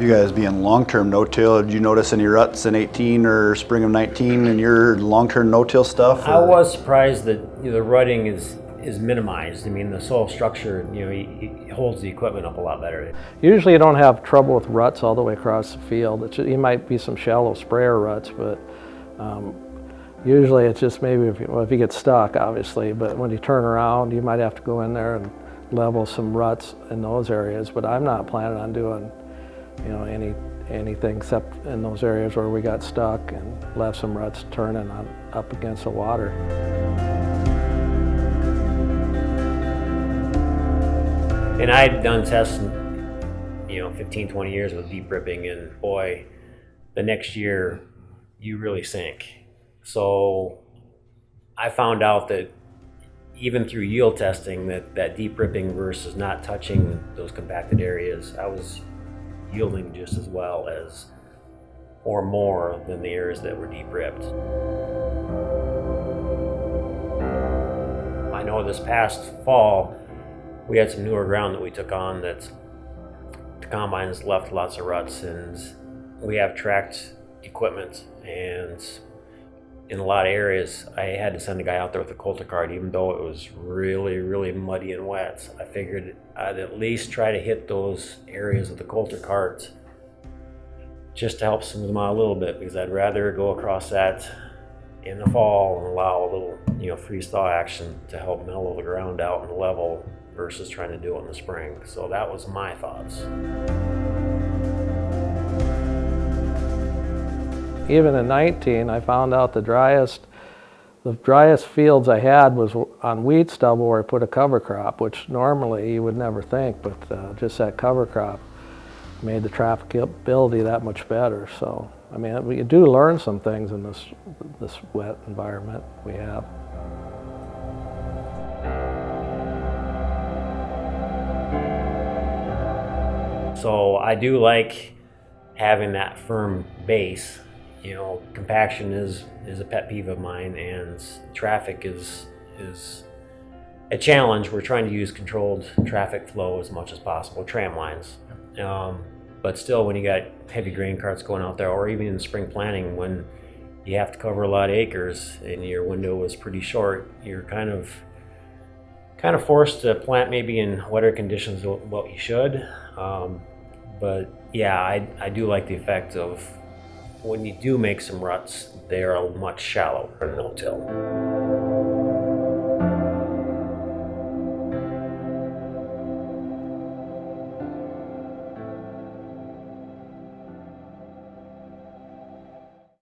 You guys being long-term no-till, did you notice any ruts in 18 or spring of 19 in your long-term no-till stuff? I was surprised that you know, the rutting is is minimized. I mean, the soil structure, you know, he, he holds the equipment up a lot better. Usually you don't have trouble with ruts all the way across the field. It's, you might be some shallow sprayer ruts, but um, usually it's just maybe if you, well, if you get stuck, obviously, but when you turn around, you might have to go in there and level some ruts in those areas, but I'm not planning on doing, you know, any anything except in those areas where we got stuck and left some ruts turning on, up against the water. And I'd done tests, you know, 15, 20 years with deep ripping, and boy, the next year you really sink. So I found out that even through yield testing, that, that deep ripping versus not touching those compacted areas, I was yielding just as well as or more than the areas that were deep ripped. I know this past fall, we had some newer ground that we took on that the combines left lots of ruts and we have tracked equipment and in a lot of areas I had to send a guy out there with a Coulter cart even though it was really really muddy and wet So I figured I'd at least try to hit those areas with the Coulter cart just to help smooth them out a little bit because I'd rather go across that in the fall and allow a little you know freeze thaw action to help mellow the ground out and level versus trying to do it in the spring. So that was my thoughts. Even in 19, I found out the driest, the driest fields I had was on wheat stubble where I put a cover crop, which normally you would never think, but uh, just that cover crop made the trafficability that much better. So, I mean, we do learn some things in this, this wet environment we have. So I do like having that firm base. You know, compaction is is a pet peeve of mine, and traffic is is a challenge. We're trying to use controlled traffic flow as much as possible, tram lines. Um, but still, when you got heavy grain carts going out there, or even in spring planting, when you have to cover a lot of acres and your window is pretty short, you're kind of kind of forced to plant maybe in wetter conditions than what you should. Um, but yeah, I, I do like the effect of when you do make some ruts, they are much shallower no-till.